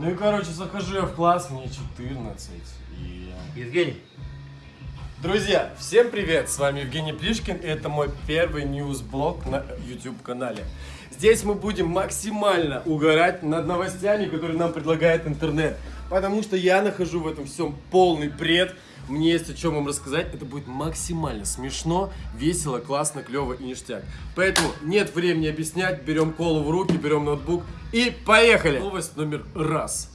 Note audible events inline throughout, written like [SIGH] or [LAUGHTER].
Ну и короче, захожу я в класс, мне 14. И... Евгений. Друзья, всем привет! С вами Евгений Плишкин, и это мой первый ньюс-блог на YouTube канале. Здесь мы будем максимально угорать над новостями, которые нам предлагает интернет. Потому что я нахожу в этом всем полный бред. Мне есть о чем вам рассказать. Это будет максимально смешно, весело, классно, клево и ништяк. Поэтому нет времени объяснять. Берем колу в руки, берем ноутбук и поехали! Новость номер раз.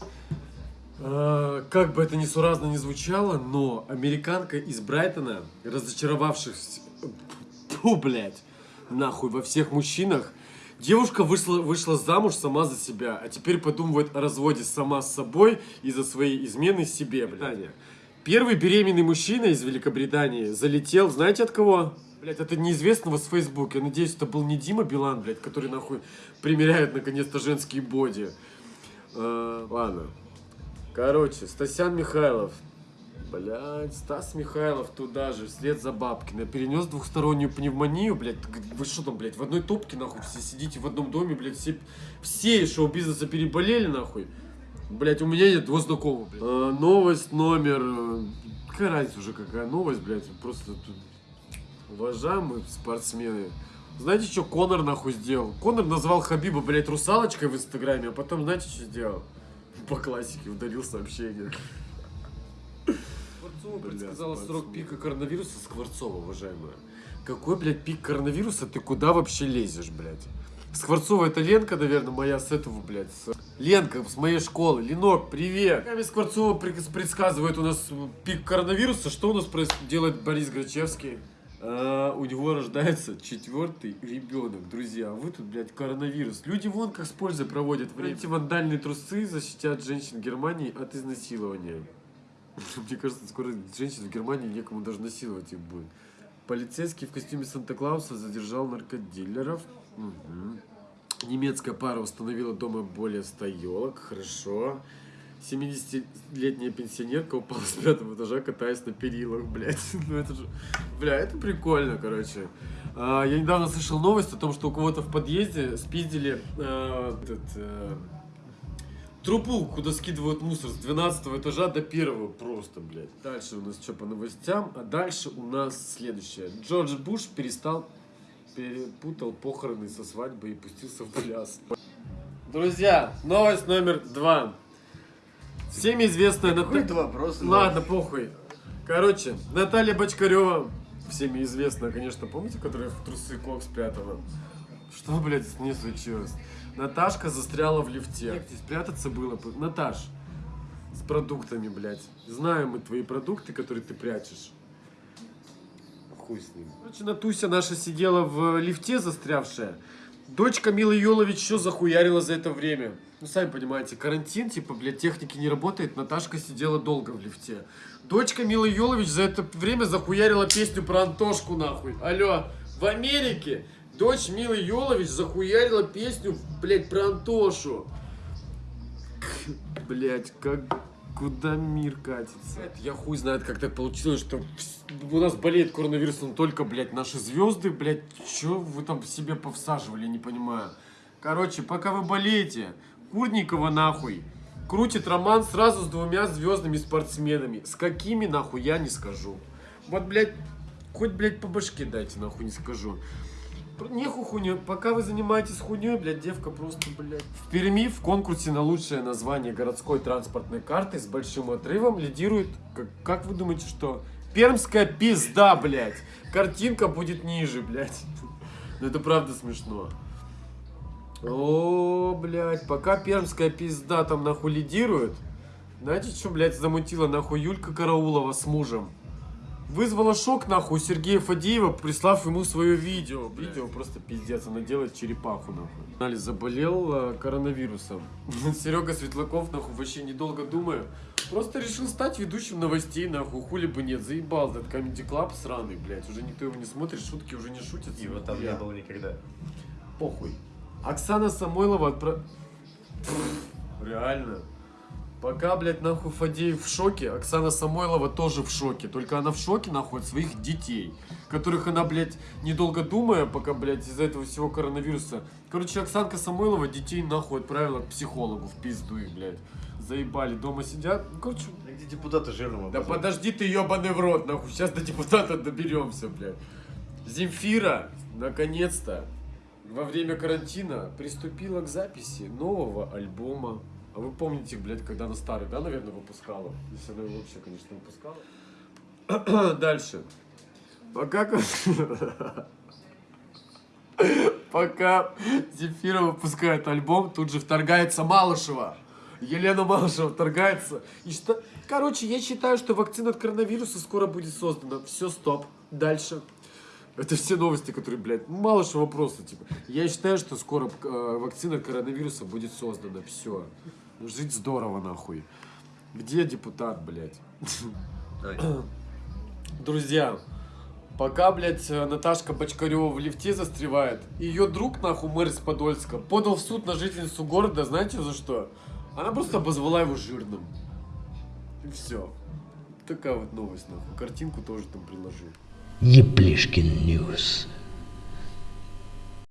А, Как бы это несуразно не звучало, но американка из Брайтона, разочаровавшись, фу, блядь, нахуй, во всех мужчинах, девушка вышла, вышла замуж сама за себя, а теперь подумывает о разводе сама с собой из-за своей измены себе, блядь. Первый беременный мужчина из Великобритании залетел, знаете от кого? Блять, это неизвестного с Фейсбука. Я надеюсь, это был не Дима Билан, блядь, который нахуй примеряет наконец-то женские боди. А, ладно. Короче, Стасян Михайлов. Блять, Стас Михайлов туда же, вслед за Бабкиной. Перенес двухстороннюю пневмонию, блядь. Вы что там, блядь, в одной топке, нахуй, все сидите в одном доме, блядь, все, все из шоу-бизнеса переболели, нахуй. Блять, у меня нет двух знакомых, блядь. А, новость номер... э, Какая разница уже, какая новость, блядь, просто тут... Уважаемые спортсмены, знаете, что Конор нахуй сделал? Конор назвал Хабиба, блядь, русалочкой в инстаграме, а потом, знаете, что сделал? [LAUGHS] По классике ударил сообщение. Скворцова предсказала срок пика коронавируса Скворцова, уважаемая. Какой, блядь, пик коронавируса? Ты куда вообще лезешь, блядь? Скворцова это Ленка, наверное, моя с этого, блядь. с- Ленка с моей школы. Ленок, привет. Ками Скворцова пред- предсказывает у нас пик коронавируса. Что у нас делает Борис Грачевский? А, у него рождается четвертый ребенок, друзья. А вы тут, блядь, коронавирус. Люди вон как с пользой проводят время. Эти вандальные трусы защитят женщин Германии от изнасилования. [LAUGHS] Мне кажется, скоро женщин в Германии некому даже насиловать их будет. Полицейский в костюме Санта-Клауса задержал наркодилеров. Мгм. Немецкая пара установила дома более 100 елок. Хорошо. 70-летняя пенсионерка упала с пятого этажа, катаясь на перилах, блядь. [LAUGHS] Ну это же... Бля, это прикольно, короче. А, я недавно слышал новость о том, что у кого-то в подъезде спиздили э, этот, э, трубу, куда скидывают мусор с 12 этажа до первого просто, блядь. Дальше у нас что по новостям, а дальше у нас следующее. Джордж Буш перестал, перепутал похороны со свадьбой и пустился в пляс. Друзья, новость номер два. Всем известная Какой Ната- это вопрос? Ладно, похуй. Короче, Наталья Бочкарева, всеми известная, конечно, помните, которая в трусы кокс пятого? Что, блядь, с ней случилось? Наташка застряла в лифте. Негде спрятаться было. бы. Наташ, с продуктами, блядь. Знаем мы твои продукты, которые ты прячешь. Хуй с ним. Короче, Натуся наша сидела в лифте застрявшая. Дочка Милы Йолович еще захуярила за это время. Ну, сами понимаете, карантин, типа, блядь, техники не работает. Наташка сидела долго в лифте. Дочка Милы Йолович за это время захуярила песню про Антошку, нахуй. Алло, в Америке дочь Милы Йолович захуярила песню, блядь, про Антошу. Блять, как куда мир катится? Я хуй знает, как так получилось, что у нас болеет коронавирусом только, блядь, наши звезды, блядь, что вы там себе повсаживали, не понимаю. Короче, пока вы болеете, Курникова нахуй крутит роман сразу с двумя звездными спортсменами. С какими нахуй я не скажу. Вот, блядь, хоть, блядь, по башке дайте, нахуй не скажу. Нехуй хуйню. Пока вы занимаетесь хуйней, блядь, девка просто, блядь. В Перми в конкурсе на лучшее название городской транспортной карты с большим отрывом лидирует, как, как вы думаете, что? Пермская пизда, блядь. Картинка будет ниже, блядь. [LAUGHS] Ну это правда смешно. О, блядь, пока пермская пизда там нахуй лидирует, знаете, что, блядь, замутила нахуй Юлька Караулова с мужем? Вызвала шок нахуй Сергея Фадеева, прислав ему свое видео. Видео просто пиздец, она делает черепаху нахуй. Али заболел э, коронавирусом. [LAUGHS] Серега Светлаков нахуй вообще недолго думая, просто решил стать ведущим новостей нахуй, хули бы нет, заебал этот Comedy Club сраный, блядь, уже никто его не смотрит, шутки уже не шутят. Его там не было никогда. Похуй. Оксана Самойлова отправ... Реально. Пока, блядь, нахуй Фадеев в шоке, Оксана Самойлова тоже в шоке. Только она в шоке, нахуй, от своих детей. Которых она, блядь, недолго думая, пока, блядь, из-за этого всего коронавируса. Короче, Оксанка Самойлова детей, нахуй, отправила к психологу в пизду их, блядь. Заебали, дома сидят. Ну, короче, А Где депутаты жирного? да подожди ты ебаный в рот, нахуй. Сейчас до депутата доберемся, блядь. Земфира, наконец-то, во время карантина приступила к записи нового альбома. А вы помните, блядь, когда она старый, да, наверное, выпускала? Если она его вообще, конечно, выпускала. [CLEARS THROAT] Дальше. Пока... [LAUGHS] Пока Земфира выпускает альбом, тут же вторгается Малышева. Елена Малышева вторгается. И что... Короче, я считаю, что вакцина от коронавируса скоро будет создана. Все, стоп. Дальше. Это все новости, которые, блядь, Малышева просто, типа. Я считаю, что скоро э, вакцина от коронавируса будет создана. Все. Жить здорово, нахуй. Где депутат, блядь? [CLEARS THROAT] Друзья, пока, блядь, Наташка Бочкарева в лифте застревает, ее друг, нахуй, мэр из Подольска, подал в суд на жительницу города, знаете за что? Она просто обозвала его жирным. И все. Такая вот новость, нахуй. Картинку тоже там приложу. Еплишкин News.